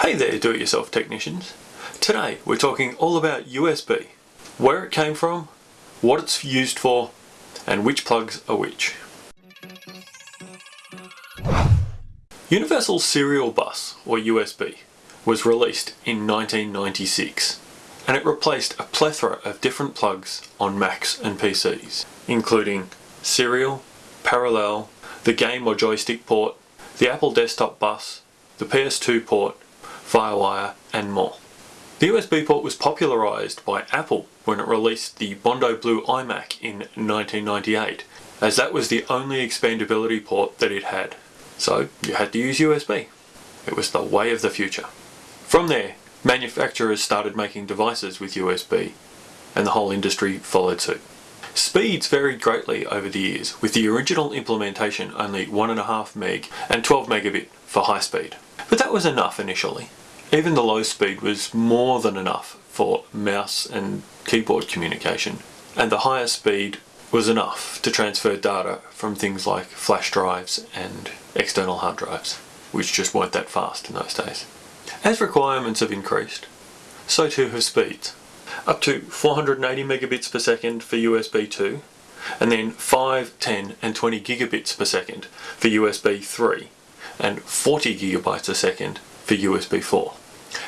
Hey there do-it-yourself technicians. Today we're talking all about USB, where it came from, what it's used for, and which plugs are which. Universal Serial Bus, or USB, was released in 1996 and it replaced a plethora of different plugs on Macs and PCs, including serial, parallel, the game or joystick port, the Apple desktop bus, the PS2 port, FireWire and more. The USB port was popularised by Apple when it released the Bondi Blue iMac in 1998 as that was the only expandability port that it had. So you had to use USB. It was the way of the future. From there, manufacturers started making devices with USB and the whole industry followed suit. Speeds varied greatly over the years, with the original implementation only 1.5 meg and 12 megabit for high speed. But that was enough initially. Even the low speed was more than enough for mouse and keyboard communication, and the higher speed was enough to transfer data from things like flash drives and external hard drives, which just weren't that fast in those days. As requirements have increased, so too have speeds. Up to 480 megabits per second for USB 2, and then 5, 10 and 20 gigabits per second for USB 3, and 40 gigabytes a second for USB 4.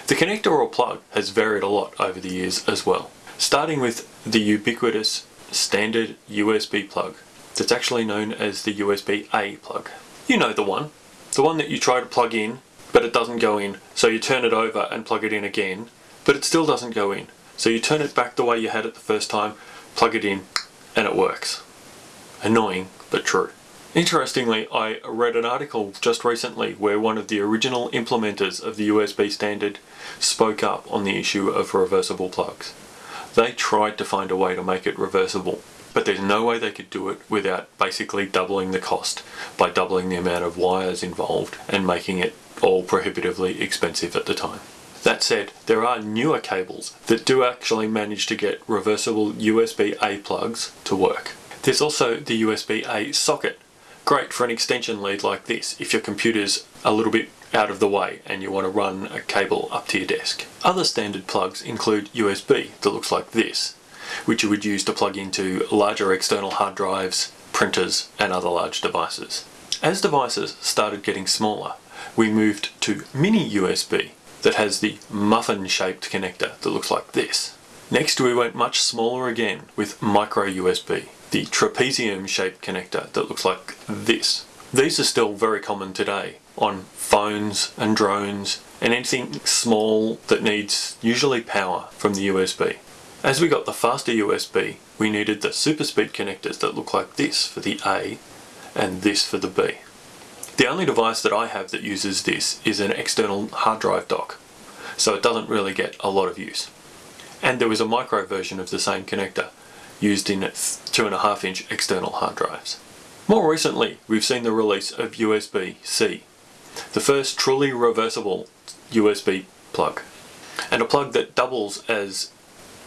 The connector or plug has varied a lot over the years as well, starting with the ubiquitous standard USB plug that's actually known as the USB-A plug. You know the one, the one that you try to plug in but it doesn't go in so you turn it over and plug it in again but it still doesn't go in so you turn it back the way you had it the first time, plug it in and it works. Annoying but true. Interestingly, I read an article just recently where one of the original implementers of the USB standard spoke up on the issue of reversible plugs. They tried to find a way to make it reversible, but there's no way they could do it without basically doubling the cost by doubling the amount of wires involved and making it all prohibitively expensive at the time. That said, there are newer cables that do actually manage to get reversible USB-A plugs to work. There's also the USB-A socket Great for an extension lead like this if your computer's a little bit out of the way and you want to run a cable up to your desk. Other standard plugs include USB that looks like this, which you would use to plug into larger external hard drives, printers and other large devices. As devices started getting smaller, we moved to mini USB that has the muffin shaped connector that looks like this. Next we went much smaller again with micro USB the trapezium shaped connector that looks like this. These are still very common today on phones and drones and anything small that needs usually power from the USB. As we got the faster USB, we needed the super speed connectors that look like this for the A and this for the B. The only device that I have that uses this is an external hard drive dock, so it doesn't really get a lot of use. And there was a micro version of the same connector used in 2.5 inch external hard drives. More recently, we've seen the release of USB-C, the first truly reversible USB plug, and a plug that doubles as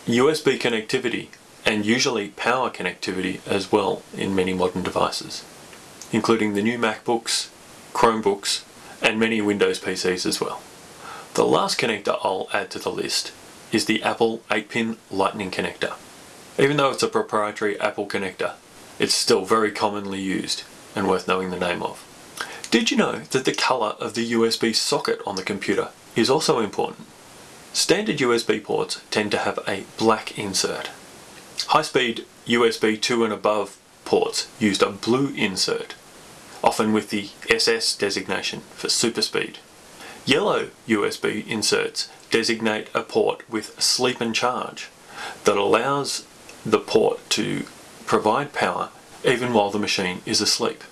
USB connectivity and usually power connectivity as well in many modern devices, including the new MacBooks, Chromebooks, and many Windows PCs as well. The last connector I'll add to the list is the Apple 8-pin Lightning connector. Even though it's a proprietary Apple connector, it's still very commonly used and worth knowing the name of. Did you know that the colour of the USB socket on the computer is also important? Standard USB ports tend to have a black insert. High-speed USB 2 and above ports used a blue insert, often with the SS designation for super speed. Yellow USB inserts designate a port with sleep and charge that allows the port to provide power even while the machine is asleep.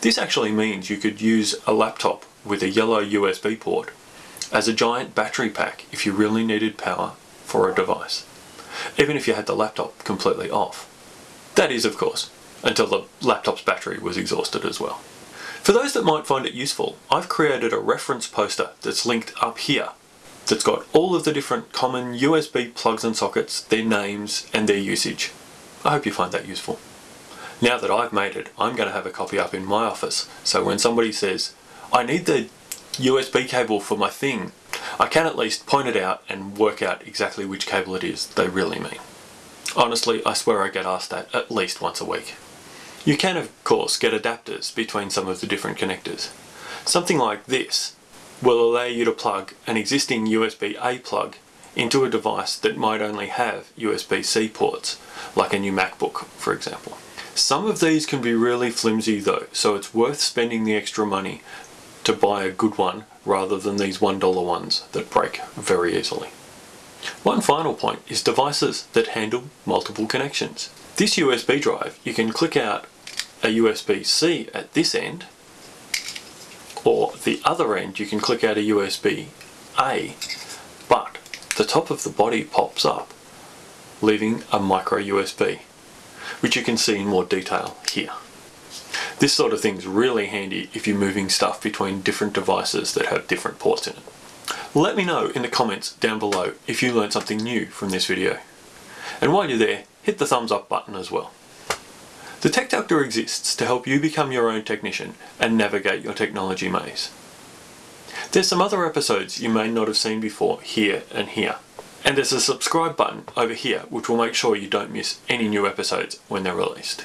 This actually means you could use a laptop with a yellow USB port as a giant battery pack if you really needed power for a device, even if you had the laptop completely off. That is, of course, until the laptop's battery was exhausted as well. For those that might find it useful, I've created a reference poster that's linked up here that's got all of the different common USB plugs and sockets, their names and their usage. I hope you find that useful. Now that I've made it, I'm going to have a copy up in my office, so when somebody says, I need the USB cable for my thing, I can at least point it out and work out exactly which cable it is they really mean. Honestly, I swear I get asked that at least once a week. You can of course get adapters between some of the different connectors. Something like this will allow you to plug an existing USB-A plug into a device that might only have USB-C ports, like a new MacBook for example. Some of these can be really flimsy though, so it's worth spending the extra money to buy a good one rather than these $1 ones that break very easily. One final point is devices that handle multiple connections. This USB drive, you can click out a USB-C at this end, or the other end you can click out a USB-A, but the top of the body pops up, leaving a micro USB, which you can see in more detail here. This sort of thing is really handy if you're moving stuff between different devices that have different ports in it. Let me know in the comments down below if you learned something new from this video. And while you're there, hit the thumbs up button as well. The Tech Doctor exists to help you become your own technician and navigate your technology maze. There's some other episodes you may not have seen before here and here. And there's a subscribe button over here which will make sure you don't miss any new episodes when they're released.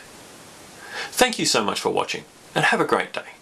Thank you so much for watching and have a great day.